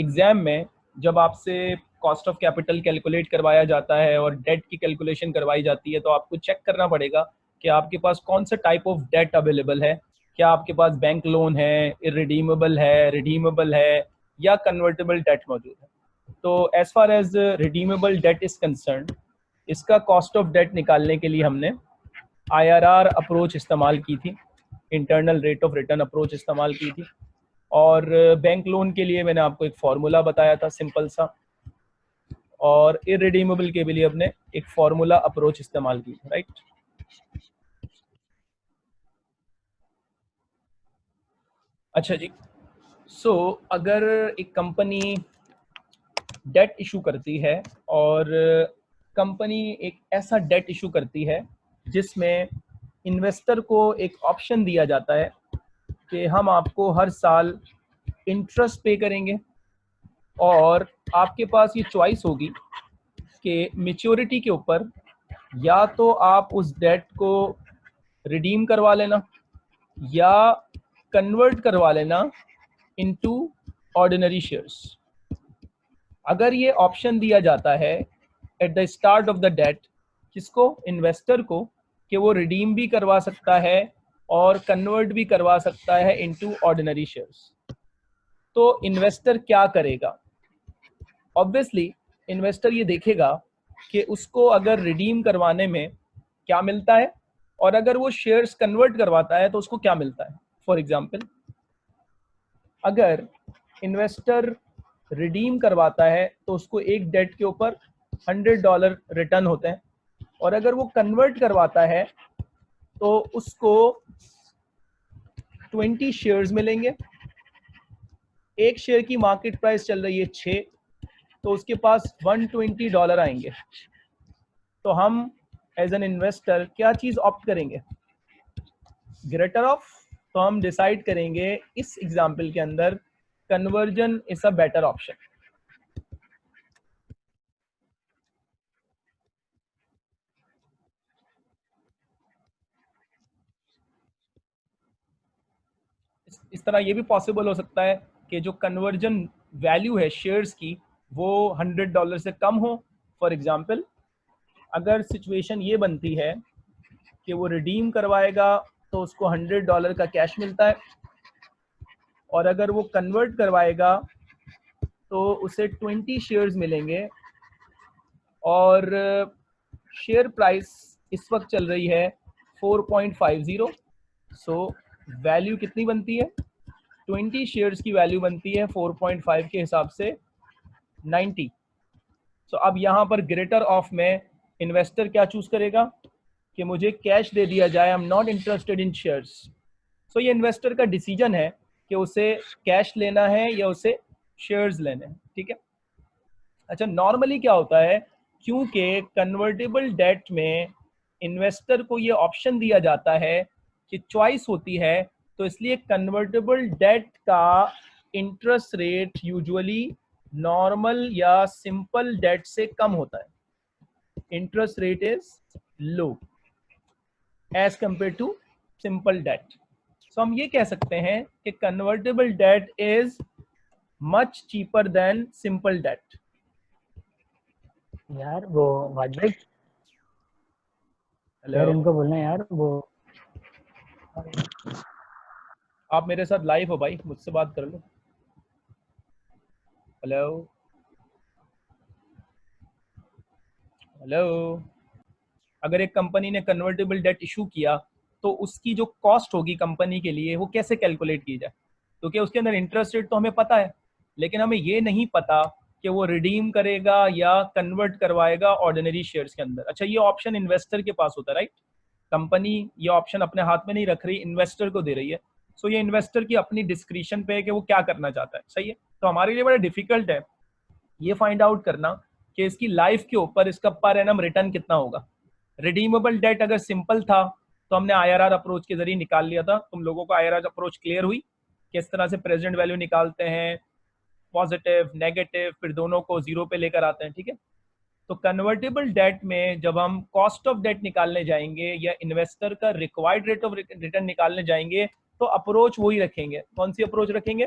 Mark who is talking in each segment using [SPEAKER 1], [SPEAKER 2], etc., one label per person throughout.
[SPEAKER 1] Exam में जब आपसे कॉस्ट ऑफ़ कैपिटल कैलकुलेट करवाया जाता है और डेट की कैलकुलेशन करवाई जाती है तो आपको चेक करना पड़ेगा कि आपके पास कौन सा टाइप ऑफ़ डेट अवेलेबल है। क्या आपके पास बैंक लोन है इरिडीमेबल है रिडीमेबल है, या कन्वर्टेबल डेट मौजूद है? तो as far as redeemable debt is concern इसका कॉस्ट ऑफ़ डेट निकालने के लिए हमने आईआरआर अप्रोच इस्तेमाल की थी। Internal rate of return approach इस्तेमाल की थी। और बैंक लोन के लिए मैंने आपको एक फार्मूला बताया था सिंपल सा। और इरिडीमेबल के लिए अपने एक फार्मूला अप्रोच इस्तेमाल की राइट अच्छा जी। सो so, अगर एक कंपनी डेट इशू करती है और कंपनी एक ऐसा डेट इशू करती है जिसमें इन्वेस्टर को एक ऑप्शन दिया जाता है कि हम आपको हर साल इंटरेस्ट पे करेंगे और आपके पास ये चॉइस होगी कि मेच्योरिटी के ऊपर या तो आप उस डेट को रिडीम करवा लेना या कन्वर्ट करवा लेना इनटू ऑर्डिनरी शेयर्स अगर ये ऑप्शन दिया जाता है at the start of the debt किसको? इन्वेस्टर को, कि वो रिडीम भी करवा सकता है और कन्वर्ट भी करवा सकता है इनटू ऑर्डिनरी शेयर्स तो इन्वेस्टर क्या करेगा? ऑब्वियसली इन्वेस्टर ये देखेगा कि उसको अगर रिडीम करवाने में क्या मिलता है और अगर वो शेयर्स कन्वर्ट करवाता है तो उसको क्या मिलता है? फॉर एग्ज़ाम्पल अगर इन्वेस्टर रिडीम करवाता है तो उसको एक डेट के ऊपर हंड्रेड डॉलर रिटर्न होते हैं और अगर वो कन्वर्ट करवाता है तो उसको ट्वेंटी शेयर्स मिलेंगे। एक शेयर की मार्केट प्राइस चल रही है छ तो उसके पास वन ट्वेंटी डॉलर आएँगे। तो हम एज एन इन्वेस्टर क्या चीज़ ऑप्ट करेंगे? ग्रेटर ऑफ़ तो हम डिसाइड करेंगे इस एग्ज़ाम्पल के अंदर conversion is a better option इस तरह ये भी पॉसिबल हो सकता है कि जो कन्वर्जन वैल्यू है शेयर्स की, वो हंड्रेड डॉलर से कम हो। फॉर एग्ज़ाम्पल अगर सिचुएशन ये बनती है कि वो रिडीम करवाएगा तो उसको हंड्रेड डॉलर का कैश मिलता है। और अगर वो कन्वर्ट करवाएगा तो उसे ट्वेंटी शेयर्स मिलेंगे। और शेयर प्राइस इस वक्त चल रही है four point five zero so value कितनी बनती है? ट्वेंटी शेयर्स की वैल्यू बनती है फोर पॉइंट फाइव के हिसाब से नाइन्टी सो so, अब यहाँ पर ग्रेटर ऑफ़ में इन्वेस्टर क्या चूज़ करेगा? कि मुझे कैश दे दिया जाए I am not interested in shares so ये इन्वेस्टर का डिसीज़न है कि उसे कैश लेना है या उसे शेयर्स लेने हैं ठीक है? अच्छा नॉर्मली क्या होता है? क्योंकि कन्वर्टेबल डेट में इन्वेस्टर को ये ऑप्शन दिया जाता है कि चॉइस होती है तो इसलिए कन्वर्टेबल डेट का इंटरेस्ट रेट यूजुअली नॉर्मल या सिंपल डेट से कम होता है। Interest rate is low as compare to simple debt so हम ये कह सकते हैं कि convertible debt is much cheaper than simple debt
[SPEAKER 2] यार वो वाजिब हेलो इनको बोलना यार वो
[SPEAKER 1] आप मेरे साथ लाइव हो भाई, मुझसे बात कर लो। हेलो हेलो अगर एक कंपनी ने कन्वर्टेबल डेट इशू किया तो उसकी जो कॉस्ट होगी कंपनी के लिए, वो कैसे कैलकुलेट की जाए? क्योंकि तो उसके अंदर इंटरेस्ट रेट तो हमें पता है, लेकिन हमें ये नहीं पता कि वो रिडीम करेगा या कन्वर्ट करवाएगा ऑर्डिनरी शेयर्स के अंदर। अच्छा ये ऑप्शन इन्वेस्टर के पास होता है राइट कंपनी ये ऑप्शन अपने हाथ में नहीं रख रही इन्वेस्टर को दे रही है। सो so, ये इन्वेस्टर की अपनी डिस्क्रिप्शन पे है कि वो क्या करना चाहता है। सही है? तो हमारे लिए बड़ा डिफ़िकल्ट है ये फाइंड आउट करना कि इसकी लाइफ के ऊपर इसका पर एनम रिटर्न कितना होगा। रिडीमेबल डेट अगर सिंपल था तो हमने आईआरआर अप्रोच के ज़रिए निकाल लिया था। तुम लोगों को आईआरआर अप्रोच क्लियर हुई किस तरह से प्रेजेंट वैल्यू निकालते हैं पॉजिटिव नेगेटिव फिर दोनों को ज़ीरो पे लेकर आते हैं ठीक है? तो कन्वर्टेबल डेट में जब हम कॉस्ट ऑफ़ डेट निकालने जाएँगे या इन्वेस्टर का रिक्वायर्ड रेट ऑफ़ रिटर्न निकालने जाएँगे तो अप्रोच वही रखेंगे। कौन सी अप्रोच रखेंगे?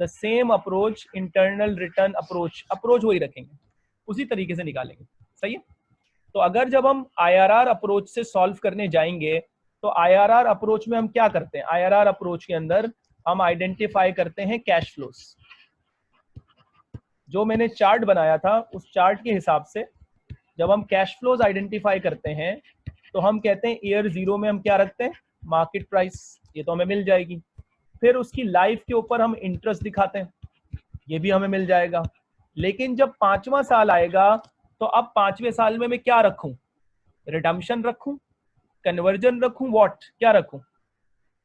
[SPEAKER 1] The same approach internal return approach approach वही रखेंगे। उसी तरीके से निकालेंगे। सही है? तो अगर जब हम आईआरआर अप्रोच से सॉल्व करने जाएँगे तो आईआरआर अप्रोच में हम क्या करते हैं? आईआरआर अप्रोच के अंदर हम आइडेंटिफाई करते हैं कैश फ्लोस जो मैंने चार्ट बनाया था, उस चार्ट के हिसाब से जब हम कैश फ्लोज आइडेंटिफाई करते हैं तो हम कहते हैं ईयर ज़ीरो में हम क्या रखते हैं? मार्केट प्राइस ये तो हमें मिल जाएगी। फिर उसकी लाइफ के ऊपर हम इंटरेस्ट दिखाते हैं, ये भी हमें मिल जाएगा। लेकिन जब पांचवा साल आएगा तो अब पाँचवें साल में मैं क्या रखूँ? रिडम्शन रखूँ? कन्वर्जन रखूँ? वॉट क्या रखूँ?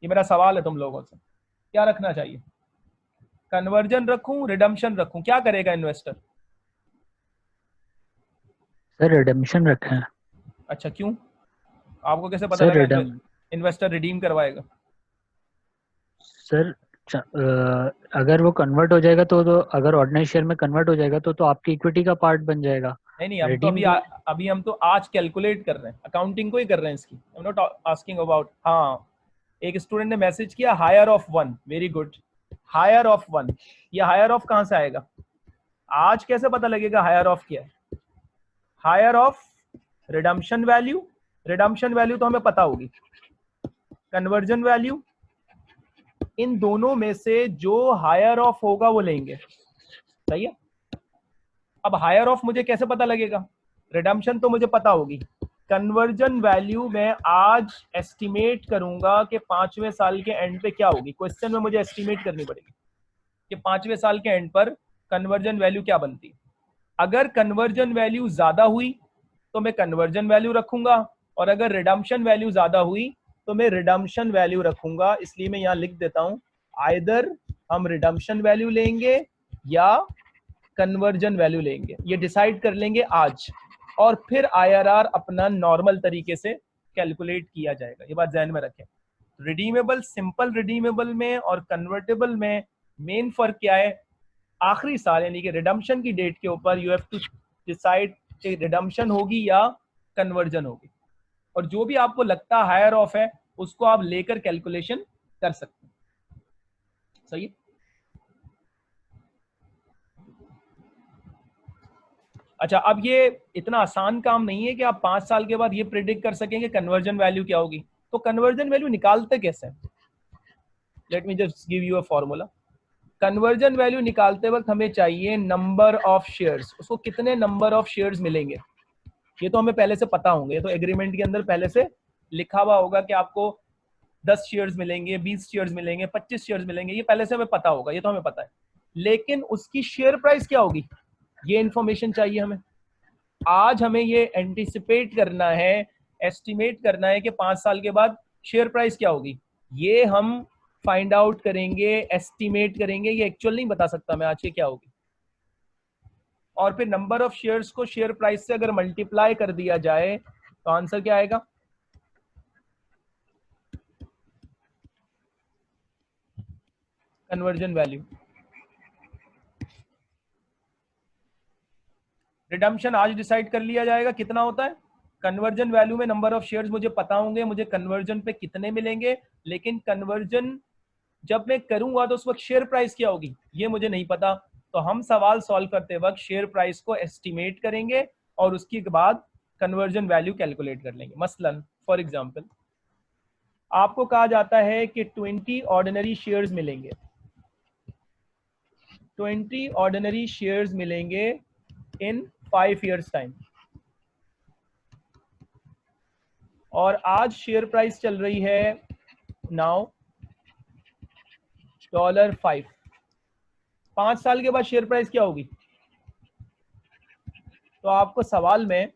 [SPEAKER 1] ये मेरा सवाल है तुम लोगों से। क्या रखना चाहिए? कन्वर्जन रखूँ? रिडम्शन रखूँ? क्या करेगा इन्वेस्टर
[SPEAKER 2] सर रिडम्शन रखा है।
[SPEAKER 1] अच्छा क्यों? आपको कैसे पता
[SPEAKER 2] सर
[SPEAKER 1] लगा
[SPEAKER 2] रिडम
[SPEAKER 1] इन्वेस्टर रिडीम करवाएगा?
[SPEAKER 2] सर अगर वो कन्वर्ट हो जाएगा तो, तो अगर ऑर्डिनरी शेयर में कन्वर्ट हो जाएगा तो तो आपकी इक्विटी का पार्ट बन जाएगा।
[SPEAKER 1] नहीं नहीं हम तो अभी आ, अभी हम तो आज कैलकुलेट कर रहे हैं। अकाउंटिंग को ही कर रहे हैं इसकी। I am not asking about हाँ। एक स्टूडेंट ने मैसेज किया higher of one very good higher of one ये हायर ऑफ़ कहाँ से आएगा? आज कैसे पता लगेगा हायर ऑफ़ क्या है? Higher of redemption value redemption value तो हमें पता होगी, कन्वर्जन वैल्यू, इन दोनों में से जो हायर ऑफ़ होगा वो लेंगे। सही है? अब हायर ऑफ़ मुझे कैसे पता लगेगा? रिडम्शन तो मुझे पता होगी। कन्वर्जन वैल्यू मैं आज एस्टिमेट करूँगा कि पाँचवें साल के एंड पे क्या होगी। क्वेश्चन में मुझे एस्टिमेट करनी पड़ेगी कि पाँचवें साल के एंड पर कन्वर्जन वैल्यू क्या बनती है। अगर कन्वर्जन वैल्यू ज़्यादा हुई तो मैं कन्वर्जन वैल्यू रखूँगा, और अगर रिडम्शन वैल्यू ज़्यादा हुई तो मैं रिडम्शन वैल्यू रखूँगा। इसलिए मैं यहाँ लिख देता हूँ आइदर हम रिडम्शन वैल्यू लेंगे या कन्वर्जन वैल्यू लेंगे। ये डिसाइड कर लेंगे आज, और फिर आईआरआर अपना नॉर्मल तरीके से कैलकुलेट किया जाएगा। ये बात जहन में रखें। रिडीमेबल सिंपल रिडीमेबल में और कन्वर्टेबल में मेन फ़र्क क्या है? आखिरी साल, यानी कि रिडम्शन की डेट के ऊपर यू हैव टू डिसाइड कि रिडम्शन होगी या कन्वर्जन होगी। और जो भी आपको लगता हायर ऑफ़ है, उसको आप लेकर कैलकुलेशन कर सकते हैं। सही अच्छा अब ये इतना आसान काम नहीं है कि आप पाँच साल के बाद ये प्रिडिक्ट कर सकेंगे कन्वर्जन वैल्यू क्या होगी। तो कन्वर्जन वैल्यू निकालते कैसे let me just give you a formula conversion value निकालते वक्त हमें चाहिए नंबर ऑफ़ शेयर्स उसको कितने नंबर ऑफ़ शेयर्स मिलेंगे? ये तो हमें पहले से पता होंगे। ये तो एग्रीमेंट के अंदर पहले से लिखा हुआ होगा कि आपको 10 शेयर्स मिलेंगे 20 शेयर्स मिलेंगे 25 शेयर्स मिलेंगे। ये पहले से हमें पता होगा। ये तो हमें पता है। लेकिन उसकी शेयर प्राइस क्या होगी? ये इंफॉर्मेशन चाहिए हमें। आज हमें ये एंटिसिपेट करना है एस्टिमेट करना है कि पाँच साल के बाद शेयर प्राइस क्या होगी? ये हम फाइंड आउट करेंगे एस्टिमेट करेंगे, ये एक्चुअल नहीं बता सकता मैं आज ये क्या होगी। और फिर नंबर ऑफ़ शेयर्स को शेयर प्राइस से अगर मल्टीप्लाई कर दिया जाए तो आंसर क्या आएगा? कन्वर्जन वैल्यू रिडम्शन आज डिसाइड कर लिया जाएगा, कितना होता है? कन्वर्जन वैल्यू में नंबर ऑफ़ शेयर्स मुझे पता होंगे, मुझे कन्वर्जन पे कितने मिलेंगे, लेकिन कन्वर्जन जब मैं करूँगा तो उस वक्त शेयर प्राइस क्या होगी? ये मुझे नहीं पता। तो हम सवाल सॉल्व करते वक्त शेयर प्राइस को एस्टिमेट करेंगे और उसके बाद कन्वर्जन वैल्यू कैलकुलेट कर लेंगे। मसलन फॉर एग्ज़ाम्पल आपको कहा जाता है कि 20 ऑर्डिनरी शेयर्स मिलेंगे। 20 ऑर्डिनरी शेयर्स मिलेंगे इन फाइव इयर्स टाइम और आज शेयर प्राइस चल रही है नाउ डॉलर फाइव पाँच साल के बाद शेयर प्राइस क्या होगी? तो आपको सवाल में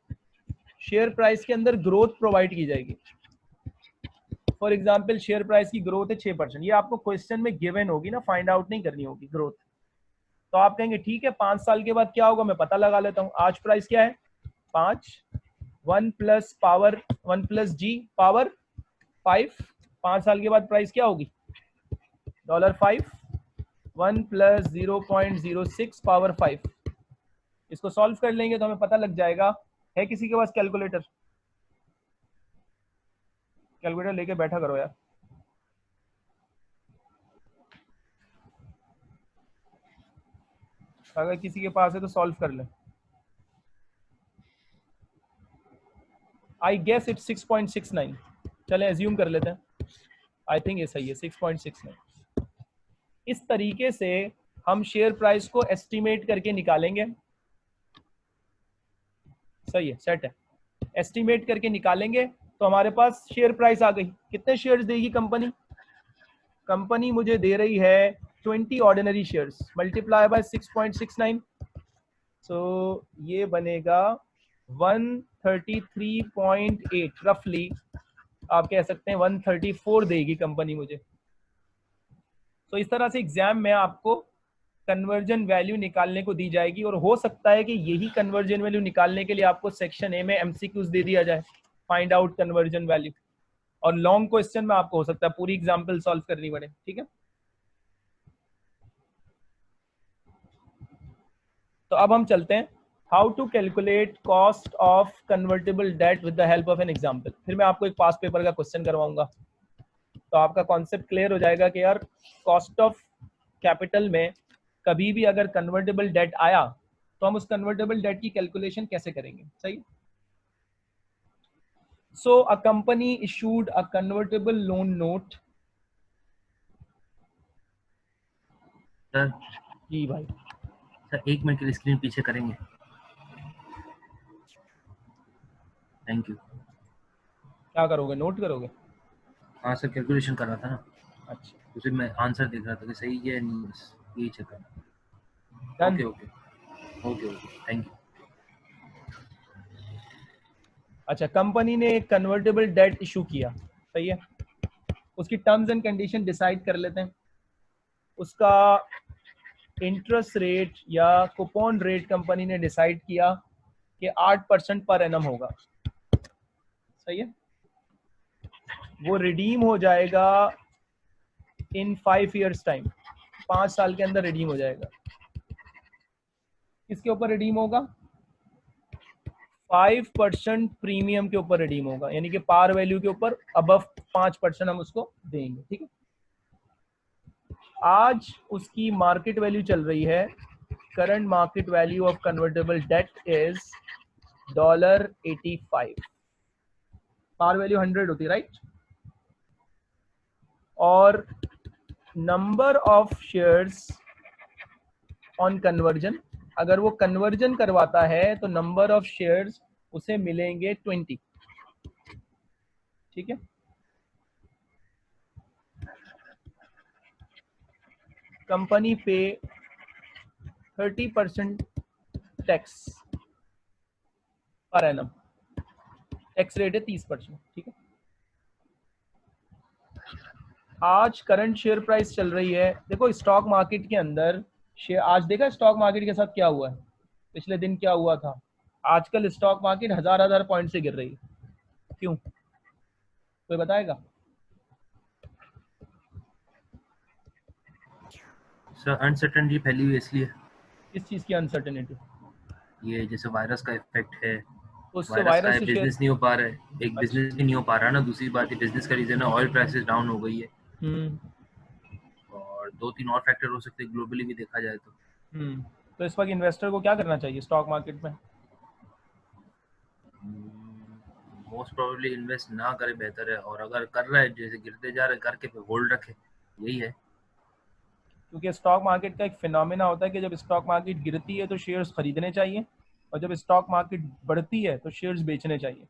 [SPEAKER 1] शेयर प्राइस के अंदर ग्रोथ प्रोवाइड की जाएगी। फॉर एग्ज़ाम्पल शेयर प्राइस की ग्रोथ है छह परसेंट ये आपको क्वेश्चन में गिवन होगी ना फाइंड आउट नहीं करनी होगी ग्रोथ तो आप कहेंगे, ठीक है, पाँच साल के बाद क्या होगा? मैं पता लगा लेता हूँ। आज प्राइस क्या है? पाँच। One plus power one plus G power five पाँच साल के बाद प्राइस क्या होगी? Dollar five one plus zero point zero six power five इसको सॉल्व कर लेंगे तो हमें पता लग जाएगा। है किसी के पास कैलकुलेटर कैलकुलेटर लेके बैठा करो यार। अगर किसी के पास है तो सॉल्व कर ले। आई गेस इट 6.69 चले एज्यूम कर लेते हैं। आई थिंक ये सही है 6.69 इस तरीके से हम शेयर प्राइस को एस्टिमेट करके निकालेंगे। सही है सेट है। एस्टिमेट करके निकालेंगे तो हमारे पास शेयर प्राइस आ गई। कितने शेयर्स देगी कंपनी कंपनी मुझे दे रही है 20 ordinary shares multiply by 6.69 so ये बनेगा 133.8 रफली आप कह सकते हैं 134 देगी कंपनी मुझे। तो इस तरह से एग्ज़ाम में आपको कन्वर्जन वैल्यू निकालने को दी जाएगी और हो सकता है कि यही कन्वर्जन वैल्यू निकालने के लिए आपको सेक्शन ए में एमसीक्यूज दे दिया जाए फाइंड आउट कन्वर्जन वैल्यू और लॉन्ग क्वेश्चन में आपको हो सकता है पूरी एग्ज़ाम्पल सॉल्व करनी पड़े, ठीक है? तो अब हम चलते हैं. How to calculate cost of convertible debt with the help of an example फिर मैं आपको एक पास पेपर का क्वेश्चन करवाऊँगा. तो आपका कॉन्सेप्ट क्लियर हो जाएगा कि यार कॉस्ट ऑफ़ कैपिटल में कभी भी अगर कन्वर्टेबल डेट आया तो हम उस कन्वर्टेबल डेट की कैलकुलेशन कैसे करेंगे? सही? So a company issued a convertible loan note
[SPEAKER 3] sir
[SPEAKER 1] ji भाई।
[SPEAKER 3] सर एक मिनट के लिए स्क्रीन पीछे करेंगे। थैंक यू
[SPEAKER 1] क्या करोगे? नोट करोगे?
[SPEAKER 3] हाँ सर कैलकुलेशन कर रहा था ना।
[SPEAKER 1] अच्छा।
[SPEAKER 3] तो फिर मैं आंसर देख रहा था कि सही है नहीं बस यही चेक कर okay okay okay okay thank you
[SPEAKER 1] अच्छा कंपनी ने एक कन्वर्टेबल डेट इशू किया सही है? उसकी टर्म्स एंड कंडीशन डिसाइड कर लेते हैं। उसका इंटरेस्ट रेट या कुपन रेट कंपनी ने डिसाइड किया कि आठ परसेंट पर एनम होगा। सही है? वो रिडीम हो जाएगा इन फाइव इयर्स टाइम पाँच साल के अंदर रिडीम हो जाएगा। किसके ऊपर रिडीम होगा? फाइव परसेंट प्रीमियम के ऊपर रिडीम होगा। यानी कि पार वैल्यू के ऊपर अबव पाँच परसेंट हम उसको देंगे, ठीक है? आज उसकी मार्केट वैल्यू चल रही है। Current market value of convertible debt is dollar eighty five par value hundred होती राइट और number of shares on conversion अगर वो कन्वर्जन करवाता है तो नंबर ऑफ़ शेयर्स उसे मिलेंगे ट्वेंटी ठीक है? कंपनी पे thirty percent tax per annum tax rate है तीस परसेंट ठीक है? आज करंट शेयर प्राइस चल रही है। देखो स्टॉक मार्केट के अंदर शेयर आज देखा स्टॉक मार्केट के साथ क्या हुआ है? पिछले दिन क्या हुआ था? आजकल स्टॉक मार्केट हज़ार हज़ार पॉइंट से गिर रही है। क्यों? कोई बताएगा?
[SPEAKER 3] सर अनसर्टनटी फैली हुई इसलिए।
[SPEAKER 1] किस चीज़ की अनसर्टेनिटी
[SPEAKER 3] ये जैसे वायरस का इफ़ेक्ट है।
[SPEAKER 1] उससे
[SPEAKER 3] वायरस बिज़नेस नहीं हो पा रहा है। एक
[SPEAKER 1] अच्छा।
[SPEAKER 3] बिज़नेस भी नहीं हो पा रहा ना। दूसरी बात ये बिज़नेस का रीजन है ऑयल प्राइसेस डाउन हो गई है। और दो तीन और फैक्टर हो सकते हैं ग्लोबली भी देखा जाए तो।
[SPEAKER 1] हम्म। तो इस वक्त इन्वेस्टर को क्या करना चाहिए स्टॉक मार्केट में?
[SPEAKER 3] मोस्ट प्रोबेबली इन्वेस्ट ना करे बेहतर है और अगर कर रहा है जैसे गिरते जा रहे करके फिर होल्ड रखे यही है।
[SPEAKER 1] क्योंकि स्टॉक मार्केट का एक फिनोमिना होता है कि जब स्टॉक मार्केट गिरती है तो शेयर्स खरीदने चाहिए और जब स्टॉक मार्केट बढ़ती है तो शेयर्स बेचने चाहिए।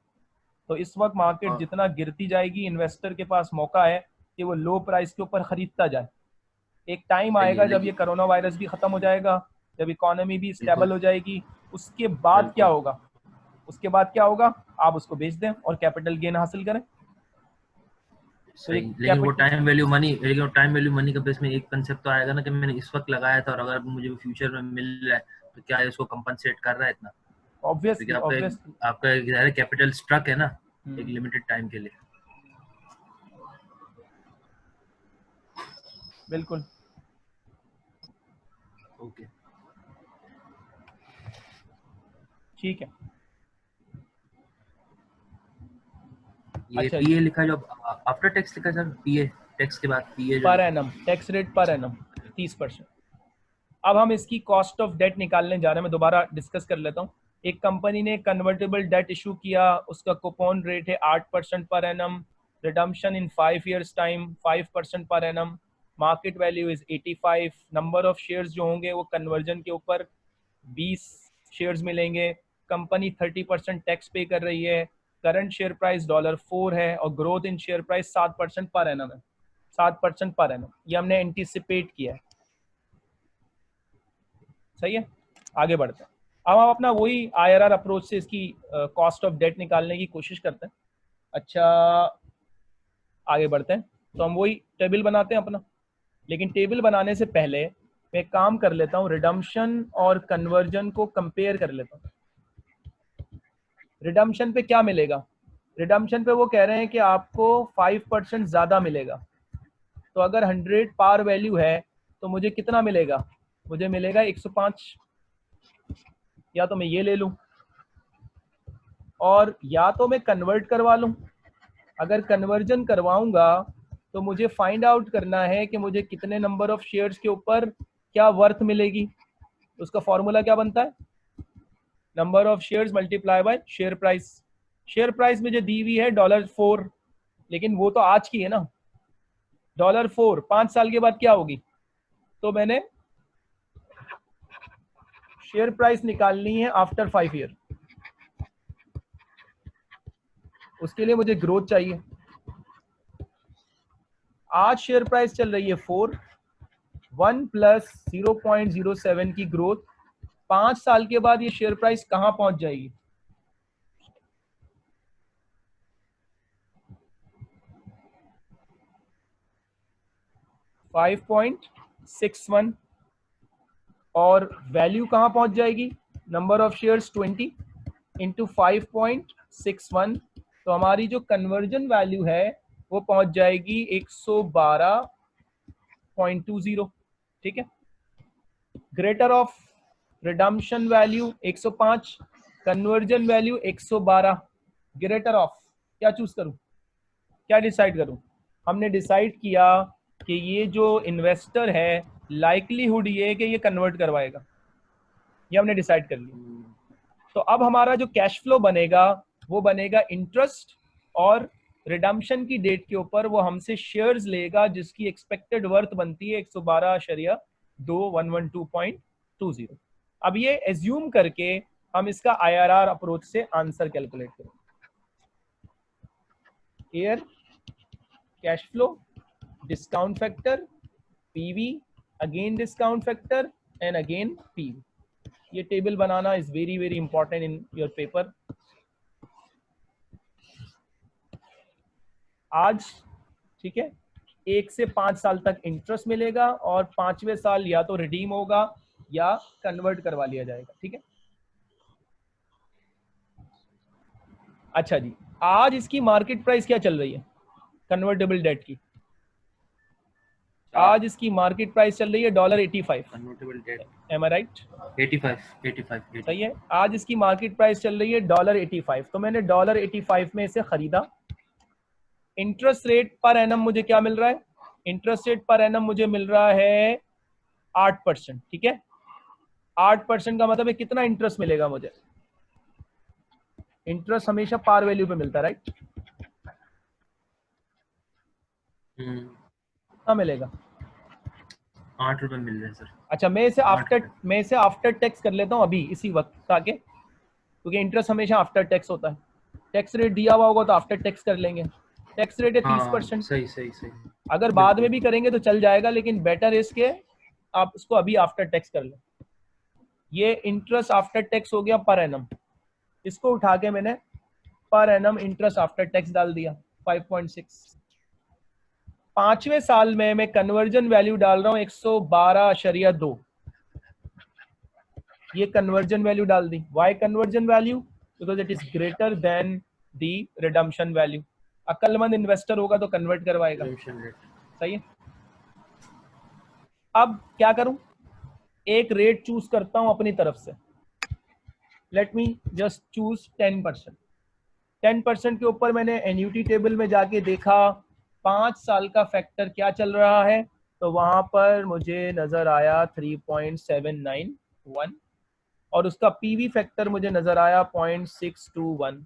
[SPEAKER 1] तो इस वक्त मार्केट
[SPEAKER 3] हाँ।
[SPEAKER 1] जितना गिरती जाएगी इन्वेस्टर के पास मौका है कि वो लो प्राइस के ऊपर खरीदता जाए। एक टाइम आएगा जब ये कोरोना वायरस भी खत्म हो जाएगा जब इकोनॉमी भी स्टेबल हो जाएगी उसके बाद क्या होगा? उसके बाद क्या होगा? आप उसको बेच दें और कैपिटल गेन हासिल करें।
[SPEAKER 3] सही लेकिन वो टाइम वैल्यू मनी लेकिन वो टाइम वैल्यू मनी का बेस में एक कंसेप्ट तो आएगा ना कि मैंने इस वक्त लगाया था और अगर मुझे फ्यूचर में मिल रहा है तो क्या है उसको कंपनसेट कर रहा है इतना?
[SPEAKER 1] ऑब्वियसली
[SPEAKER 3] आपका आपका कैपिटल स्ट्रक है ना एक लिमिटेड टाइम के लिए।
[SPEAKER 1] बिल्कुल।
[SPEAKER 3] ओके।
[SPEAKER 1] ठीक है।
[SPEAKER 3] ये
[SPEAKER 1] अच्छा।
[SPEAKER 3] पीए लिखा जो आफ्टर टैक्स लिखा सर पीए टैक्स के बाद PA
[SPEAKER 1] per annum tax rate per annum तीस परसेंट। अब हम इसकी कॉस्ट ऑफ़ डेट निकालने जा रहे हैं मैं दोबारा डिस्कस कर लेता हूँ। एक कंपनी ने कन्वर्टेबल डेट इशू किया उसका कूपन रेट है आठ percent per annum redemption in five years time five percent per annum market value is 85 number of shares जो होंगे वो कन्वर्जन के ऊपर 20 शेयर्स मिलेंगे। कंपनी 30 परसेंट टैक्स पे कर रही है। Current share price dollar four है और ग्रोथ इन शेयर प्राइस सात परसेंट पर एनम है। सात परसेंट पर एनम ये हमने एंटीसिपेट किया है। सही है? आगे बढ़ते हैं। अब हम अपना वही आईआरआर अप्रोच से इसकी कॉस्ट ऑफ़ डेट निकालने की कोशिश करते हैं। अच्छा आगे बढ़ते हैं। तो हम वही टेबल बनाते हैं अपना। लेकिन टेबल बनाने से पहले मैं काम कर लेता हूँ रिडम्शन और कन्वर्जन को कंपेयर कर लेता हूँ। रिडम्शन पे क्या मिलेगा? रिडम्शन पे वो कह रहे हैं कि आपको फाइव परसेंट ज़्यादा मिलेगा। तो अगर हंड्रेड पार वैल्यू है तो मुझे कितना मिलेगा? मुझे मिलेगा एक सौ पाँच। या तो मैं ये ले लूँ, और या तो मैं कन्वर्ट करवा लूँ। अगर कन्वर्जन करवाऊँगा तो मुझे फाइंड आउट करना है कि मुझे कितने नंबर ऑफ़ शेयर्स के ऊपर क्या वर्थ मिलेगी। उसका फॉर्मूला क्या बनता है? Number of shares multiply by share price share price मुझे दी हुई है डॉलर फोर लेकिन वो तो आज की है ना। डॉलर फोर पाँच साल के बाद क्या होगी? तो मैंने शेयर प्राइस निकालनी है आफ्टर फाइव ईयर उसके लिए मुझे ग्रोथ चाहिए। आज शेयर प्राइस चल रही है four one plus zero point zero seven की ग्रोथ पाँच साल के बाद ये शेयर प्राइस कहाँ पहुँच जाएगी? फाइव पॉइंट सिक्स वन और वैल्यू कहाँ पहुँच जाएगी? Number of shares twenty into five point six one तो हमारी जो कन्वर्जन वैल्यू है वो पहुँच जाएगी एक सौ बारह पॉइंट टू ज़ीरो, ठीक है? Greater of redemption value 105 conversion value 112 greater of क्या चूज़ करूँ? क्या डिसाइड करूँ? हमने डिसाइड किया कि ये जो इन्वेस्टर है लाइकलीहुड ये कि ये कन्वर्ट करवाएगा। ये हमने डिसाइड कर लिया। तो अब हमारा जो कैश फ्लो बनेगा, वो बनेगा इंटरेस्ट और रिडम्शन की डेट के ऊपर वो हमसे शेयर्स लेगा जिसकी एक्सपेक्टेड वर्थ बनती है एक सौ बारह शरिया दो one one two point two zero अब ये एज्यूम करके हम इसका आईआरआर अप्रोच से आंसर कैलकुलेट करें year cash flow discount factor PV again discount factor and again PV ये table banana is very very important in your paper आज ठीक है एक से पाँच साल तक इंटरेस्ट मिलेगा और पाँचवें साल या तो रिडीम होगा या कन्वर्ट करवा लिया जाएगा ठीक है? अच्छा जी आज इसकी मार्केट प्राइस क्या चल रही है? कन्वर्टेबल डेट की। आज इसकी मार्केट प्राइस चल रही है dollar eighty five
[SPEAKER 3] convertible debt
[SPEAKER 1] am I right
[SPEAKER 3] 85 85
[SPEAKER 1] सही है आज इसकी मार्केट प्राइस चल रही है डॉलर एटी फाइव तो मैंने डॉलर एटी फाइव में इसे खरीदा। इंटरेस्ट रेट पर एनम मुझे क्या मिल रहा है? इंटरेस्ट रेट पर एनम मुझे मिल रहा है आठ परसेंट ठीक है? आठ परसेंट का मतलब है कितना इंटरेस्ट मिलेगा मुझे? इंटरेस्ट हमेशा पार वैल्यू पे मिलता है राइट
[SPEAKER 3] हम्म,
[SPEAKER 1] कितना मिलेगा?
[SPEAKER 3] आठ रुपए मिल रहे हैं सर।
[SPEAKER 1] अच्छा मैं इसे आफ्टर मैं इसे आफ्टर टैक्स कर लेता हूँ अभी इसी वक्त आके क्योंकि इंटरेस्ट हमेशा आफ्टर टैक्स होता है। टैक्स रेट दिया हुआ होगा तो आफ्टर टैक्स कर लेंगे। टैक्स रेट है तीस परसेंट
[SPEAKER 3] सही सही सही।
[SPEAKER 1] अगर बाद में भी करेंगे तो चल जाएगा लेकिन बेटर इसके आप इसको अभी आफ्टर टैक्स कर लें। ये इंटरेस्ट आफ्टर टैक्स हो गया पर एनम इसको उठा के मैंने per annum interest after tax डाल दिया 5.6 पाँचवें साल में मैं कन्वर्जन वैल्यू डाल रहा हूँ 112 शरिया दो। ये कन्वर्जन वैल्यू डाल दी। Why conversion value because it is greater than the redemption value अक्लमंद investor होगा तो कन्वर्ट करवाएगा। सही है? अब क्या करूँ? एक रेट चूज़ करता हूँ अपनी तरफ़ से। Let me just choose ten percent ten percent के ऊपर मैंने एन्यूटी टेबल में जाके देखा पाँच साल का फैक्टर क्या चल रहा है? तो वहाँ पर मुझे नज़र आया 3.791 और उसका पीवी फैक्टर मुझे नज़र आया 0.621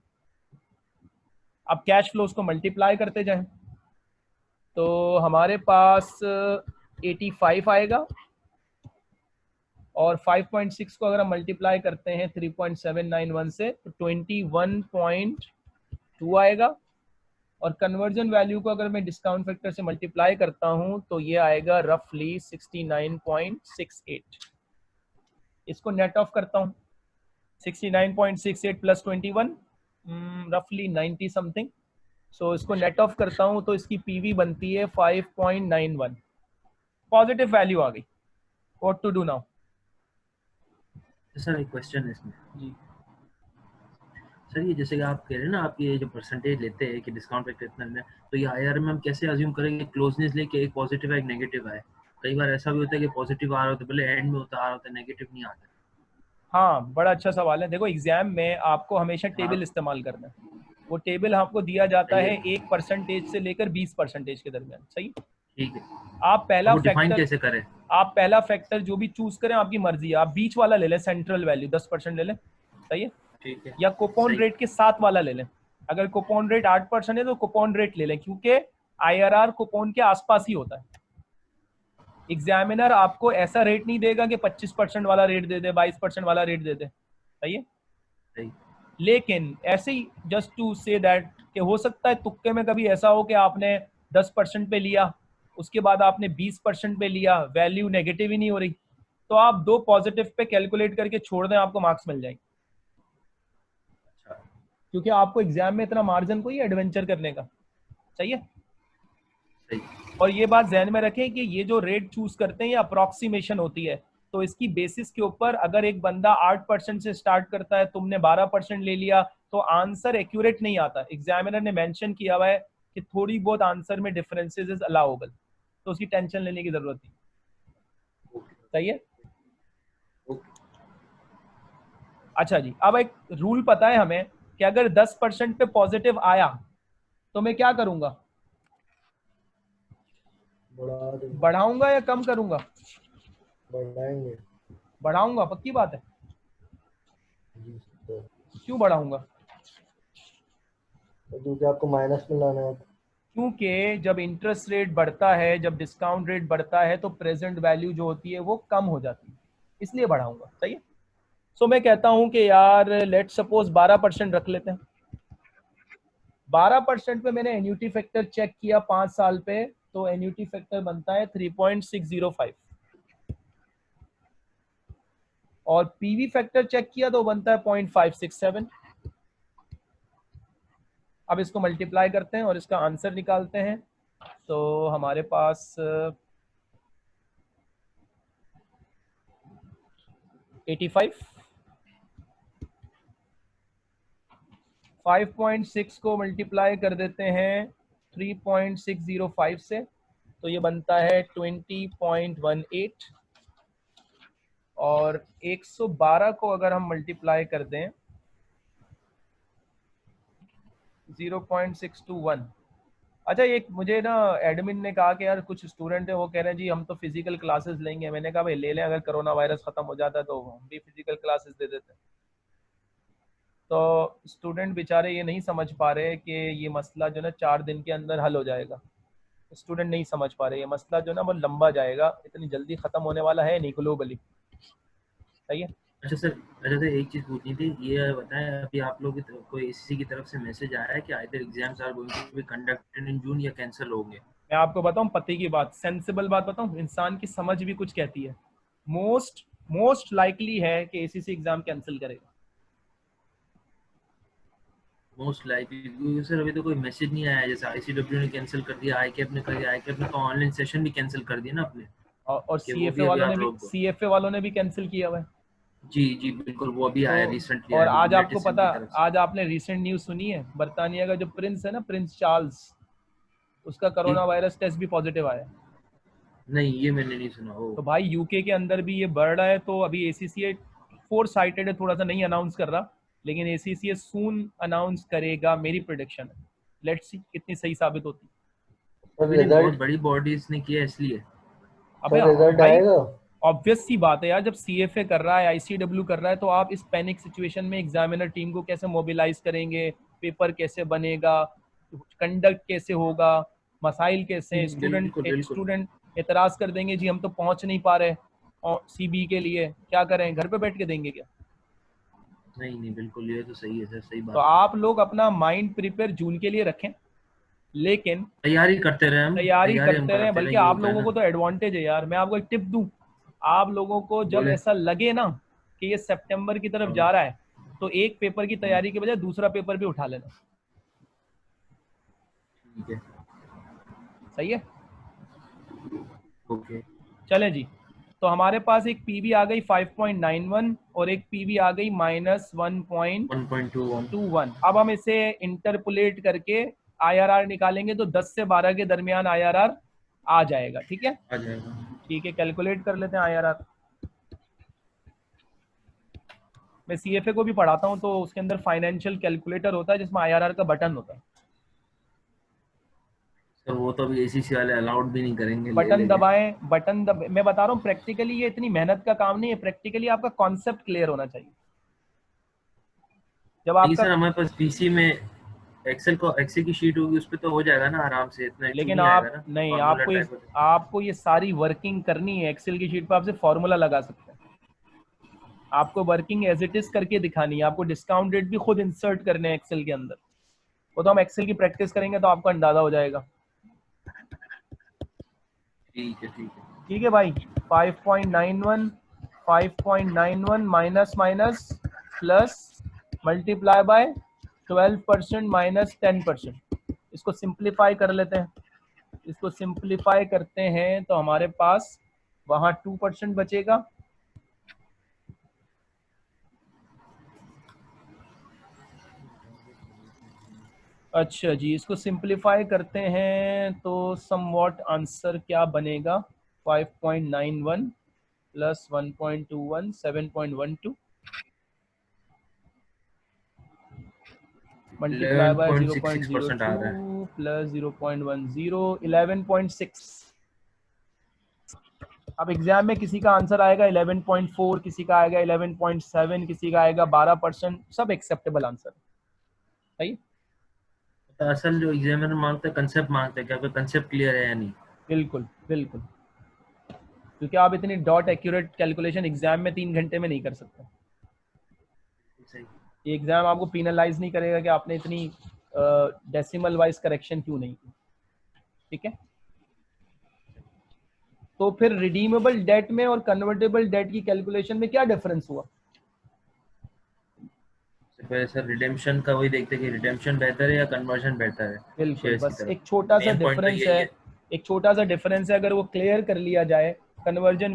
[SPEAKER 1] अब कैश फ्लोज को मल्टीप्लाई करते जाएँ। तो हमारे पास 85 आएगा। और 5.6 को अगर हम मल्टीप्लाई करते हैं 3.791 से तो 21.2 आएगा। और कन्वर्जन वैल्यू को अगर मैं डिस्काउंट फैक्टर से मल्टीप्लाई करता हूँ तो ये आएगा रफली 69.68 इसको नेट ऑफ़ करता हूँ। 69.68 प्लस 21 रफली 90 समथिंग सो इसको नेट ऑफ़ करता हूँ तो इसकी पीवी बनती है 5.91 पॉजिटिव वैल्यू आ गई. What to do now
[SPEAKER 3] sir एक क्वेश्चन इसमें।
[SPEAKER 1] जी।
[SPEAKER 3] सर ये जैसे कि आप कह रहे हैं ना आप ये जो परसेंटेज लेते हैं कि डिस्काउंट फैक्टर इतना है तो ये आईआर में हम कैसे अज्यूम करेंगे क्लोजनेस लेके एक पॉजिटिव है एक नेगेटिव है? कई बार ऐसा भी होता है कि पॉजिटिव आ रहा होता है पहले एंड में होता आ रहा होता है नेगेटिव नहीं आता
[SPEAKER 1] हाँ बड़ा अच्छा सवाल है। देखो एग्ज़ाम में आपको हमेशा टेबल
[SPEAKER 3] हाँ।
[SPEAKER 1] इस्तेमाल करना है। वो टेबल आपको दिया जाता है। एक परसेंटेज से लेकर बीस परसेंटेज के दरमियान सही?
[SPEAKER 3] ठीक है।
[SPEAKER 1] आप पहला फैक्टर
[SPEAKER 3] कैसे करें?
[SPEAKER 1] आप पहला फैक्टर जो भी चूज़ करें आपकी मर्ज़ी है। आप बीच वाला ले लें सेंट्रल वैल्यू दस परसेंट ले लें सही है?
[SPEAKER 3] ठीक है।
[SPEAKER 1] या कुपन रेट के साथ वाला ले लें। अगर कुपन रेट आठ परसेंट है तो कुपन रेट ले लें क्योंकि आईआरआर कुपन के आसपास ही होता है। एग्जामिनर आपको ऐसा रेट नहीं देगा कि 25 परसेंट वाला रेट दे दे 22 परसेंट वाला रेट दे दे। सही। है लेकिन ऐसे ही जस्ट टू से दैट कि हो सकता है तुक्के में कभी ऐसा हो कि आपने 10 परसेंट पे लिया उसके बाद आपने 20 परसेंट पे लिया वैल्यू नेगेटिव ही नहीं हो रही तो आप दो पॉजिटिव पे कैलकुलेट करके छोड़ दें आपको मार्क्स मिल जाएँगे।
[SPEAKER 3] अच्छा।
[SPEAKER 1] क्योंकि आपको एग्ज़ाम में इतना मार्जिन कोई एडवेंचर करने का। चाहिए
[SPEAKER 3] सही।
[SPEAKER 1] और ये बात जहन में रखें कि ये जो रेट चूज़ करते हैं, ये अप्रोक्सीमेशन होती है। तो इसकी बेसिस के ऊपर अगर एक बंदा आठ परसेंट से स्टार्ट करता है, तुमने बारह परसेंट ले लिया तो आंसर एक्यूरेट नहीं आता। एग्जामिनर ने मेंशन किया हुआ है कि थोड़ी बहुत आंसर में डिफरेंसेस इज़ अलाउबल तो उसकी टेंशन लेने की ज़रूरत नहीं। सही है? अच्छा जी, अब एक रूल पता है हमें कि अगर 10 परसेंट पे पॉजिटिव आया तो मैं क्या करूँगा? बढ़ाऊँगा या कम करूँगा?
[SPEAKER 4] बढ़ाएँगे।
[SPEAKER 1] बढ़ाऊँगा पक्की बात है।
[SPEAKER 4] तो।
[SPEAKER 1] क्यों बढ़ाऊँगा?
[SPEAKER 4] तो क्योंकि आपको माइनस में लाना है।
[SPEAKER 1] क्योंकि जब इंटरेस्ट रेट बढ़ता है जब डिस्काउंट रेट बढ़ता है तो प्रेजेंट वैल्यू जो होती है वो कम हो जाती है। इसलिए बढ़ाऊँगा सही है? सो मैं कहता हूँ कि यार लेट सपोज़ 12 परसेंट रख लेते हैं। 12 परसेंट पे मैंने एन्यूटी फैक्टर चेक किया पाँच साल पे। तो एन्यूटी फैक्टर बनता है 3.605 और पीवी फैक्टर चेक किया तो बनता है 0.567 अब इसको मल्टीप्लाई करते हैं और इसका आंसर निकालते हैं। तो हमारे पास eighty five five point six को मल्टीप्लाई कर देते हैं। Three point six zero five से तो ये बनता है ट्वेंटी पॉइंट वन एट और एक सौ बारह को अगर हम मल्टीप्लाई कर दें 0.621 अच्छा एक मुझे ना एडमिन ने कहा कि यार कुछ स्टूडेंट है, वो कह रहे हैं, जी, हम तो फ़िज़िकल क्लासेस लेंगे। मैंने कहा, भाई, ले लें, अगर कोरोना वायरस खत्म हो जाता है तो हम भी फ़िज़िकल क्लासेस दे देते हैं। तो स्टूडेंट बेचारे ये नहीं समझ पा रहे कि ये मसला जो ना चार दिन के अंदर हल हो जाएगा। स्टूडेंट नहीं समझ पा रहे ये मसला जो ना वो लंबा जाएगा इतनी जल्दी खत्म होने वाला है नहीं ग्लोबली। सही है?
[SPEAKER 3] अच्छा सर अच्छा सर एक चीज़ पूछनी थी ये बताएँ अभी आप लोग की कोई एससी की तरफ़ से मैसेज आया है कि either exams are going to be conducted in June या कैंसिल होंगे?
[SPEAKER 1] मैं आपको बताऊँ पति की बात सेंसिबल बात बताऊँ इंसान की समझ भी कुछ कहती है। मोस्ट मोस्ट लाइकली है कि एसीसी एग्ज़ाम कैंसिल करेगा।
[SPEAKER 3] मोस्ट लाइकली सर अभी तो कोई मैसेज नहीं आया जैसे आईसीडब्ल्यू ने कैंसिल कर दिया आईकैप ने कर दिया आईकैप ने तो ऑनलाइन सेशन भी कैंसिल कर दिया ना अपने
[SPEAKER 1] और, सीएफए वालों ने भी सीएफए वालों ने भी कैंसिल किया हुआ है।
[SPEAKER 3] जी जी बिल्कुल वो अभी आया
[SPEAKER 1] तो-
[SPEAKER 3] रिसेंटली
[SPEAKER 1] और आज आपको पता आज आपने रिसेंट न्यूज़ सुनी है बर्तानिया का जो प्रिंस है ना प्रिंस चार्ल्स उसका कोरोना वायरस टेस्ट भी पॉजिटिव आया।
[SPEAKER 3] नहीं ये मैंने नहीं सुना ओ।
[SPEAKER 1] तो भाई यूके के अंदर भी ये बढ़ रहा है तो अभी एसीसीए फोर साइटेड है थोड़ा सा नहीं अनाउंस कर रहा। लेकिन एसीसीए सून अनाउंस करेगा मेरी प्रोडिक्शन है लेट्स सी कितनी सही साबित होती। है
[SPEAKER 3] बड़ी बॉडीज ने किया इसलिए।
[SPEAKER 1] अबे
[SPEAKER 4] रिज़ल्ट आएगा।
[SPEAKER 1] ऑब्वियस सी बात है यार जब सीएफए कर रहा है आईसीडब्ल्यू कर रहा है तो आप इस पैनिक सिचुएशन में एग्जामिनर टीम को कैसे मोबिलाइज करेंगे पेपर कैसे बनेगा कंडक्ट कैसे होगा मसाइल कैसे स्टूडेंट। स्टूडेंट एतराज़ कर देंगे जी हम तो पहुँच नहीं पा रहे और सीबी के लिए क्या करें घर पे बैठ के देंगे क्या?
[SPEAKER 3] नहीं नहीं बिल्कुल ये तो सही है सर सही बात तो
[SPEAKER 1] आप लोग अपना माइंड प्रिपेयर जून के लिए रखें लेकिन
[SPEAKER 3] तैयारी करते रहे
[SPEAKER 1] तैयारी करते रहे बल्कि आप लोगों को तो एडवांटेज है यार मैं आपको एक टिप दूँ आप लोगों को जब ऐसा लगे ना कि ये सितंबर की तरफ़
[SPEAKER 3] हाँ।
[SPEAKER 1] जा रहा है तो एक पेपर की तैयारी के बजाय दूसरा पेपर भी उठा लेना।
[SPEAKER 3] ठीक है।
[SPEAKER 1] सही है?
[SPEAKER 3] ओके।
[SPEAKER 1] चले जी। तो हमारे पास एक पीवी आ गई 5.91 और एक पीवी आ गई माइनस 1.21
[SPEAKER 3] 1.21
[SPEAKER 1] अब हम इसे इंटरपोलेट करके आईआरआर निकालेंगे तो 10 से 12 के दरमियान आईआरआर आ जाएगा ठीक है?
[SPEAKER 3] आ जाएगा।
[SPEAKER 1] ठीक है कैलकुलेट कर लेते हैं आईआरआर मैं सीएफए को भी पढ़ाता हूँ तो उसके अंदर फाइनेंशियल कैलकुलेटर होता है जिसमें आईआरआर का बटन होता है।
[SPEAKER 3] सर वो तो अभी एसीसी वाले अलाउड भी नहीं करेंगे
[SPEAKER 1] बटन। दबाएँ बटन दब मैं बता रहा हूँ प्रैक्टिकली ये इतनी मेहनत का काम नहीं है प्रैक्टिकली आपका कॉन्सेप्ट क्लियर होना चाहिए जब
[SPEAKER 3] नहीं सर हमारे पास पीसी में एक्सेल को एक्सेल की शीट होगी उस पे तो हो जाएगा ना आराम से इतना
[SPEAKER 1] लेकिन आप। नहीं आपको ये। आपको ये सारी वर्किंग करनी है एक्सेल की शीट पर आपसे फॉर्मूला लगा सकते हैं आपको वर्किंग एज इट इज़ करके दिखानी है आपको डिस्काउंट रेट भी खुद इंसर्ट करने हैं एक्सेल के अंदर वो तो हम एक्सेल की प्रैक्टिस करेंगे तो आपको अंदाज़ा हो जाएगा
[SPEAKER 3] ठीक है
[SPEAKER 1] भाई। 5.91 5.91 minus minus plus multiply by 12 percent minus ten percent इसको सिंप्लीफाई कर लेते हैं। इसको सिंप्लीफाई करते हैं तो हमारे पास वहाँ टू परसेंट बचेगा। अच्छा जी इसको सिंप्लीफाई करते हैं तो समवॉट आंसर क्या बनेगा? 5.91 प्लस 1.21 7.12 मल्टीप्लाई बाय
[SPEAKER 3] 11.66% आ रहा
[SPEAKER 1] 0.02 प्लस 0.10 11.6 अब एग्ज़ाम में किसी का आंसर आएगा 11.4 किसी का आएगा 11.7 किसी का आएगा 12 परसेंट सब एक्सेप्टेबल आंसर सही?
[SPEAKER 3] असल जो एग्जामिनर माँगता है कंसेप्ट माँगता है कि आपका कंसेप्ट क्लियर है या नहीं।
[SPEAKER 1] बिल्कुल बिल्कुल। क्योंकि आप इतनी डॉट एक्यूरेट कैलकुलेशन एग्ज़ाम में तीन घंटे में नहीं कर सकते।
[SPEAKER 3] सही।
[SPEAKER 1] ये एग्ज़ाम आपको पीनलाइज नहीं करेगा कि आपने इतनी डेसिमल वाइज करेक्शन क्यों नहीं की। ठीक है? तो फिर रिडीमेबल डेट में और कन्वर्टेबल डेट की कैलकुलेशन में क्या डिफरेंस हुआ?
[SPEAKER 3] सबसे पहले सर रिडेम्पशन का वही देखते हैं कि रिडेम्पशन बेहतर है या कन्वर्जन बेहतर है।
[SPEAKER 1] बिल्कुल बस एक छोटा सा
[SPEAKER 3] तो
[SPEAKER 1] डिफरेंस है।
[SPEAKER 3] है।
[SPEAKER 1] एक छोटा सा डिफरेंस है अगर वो क्लियर कर लिया जाए कन्वर्जन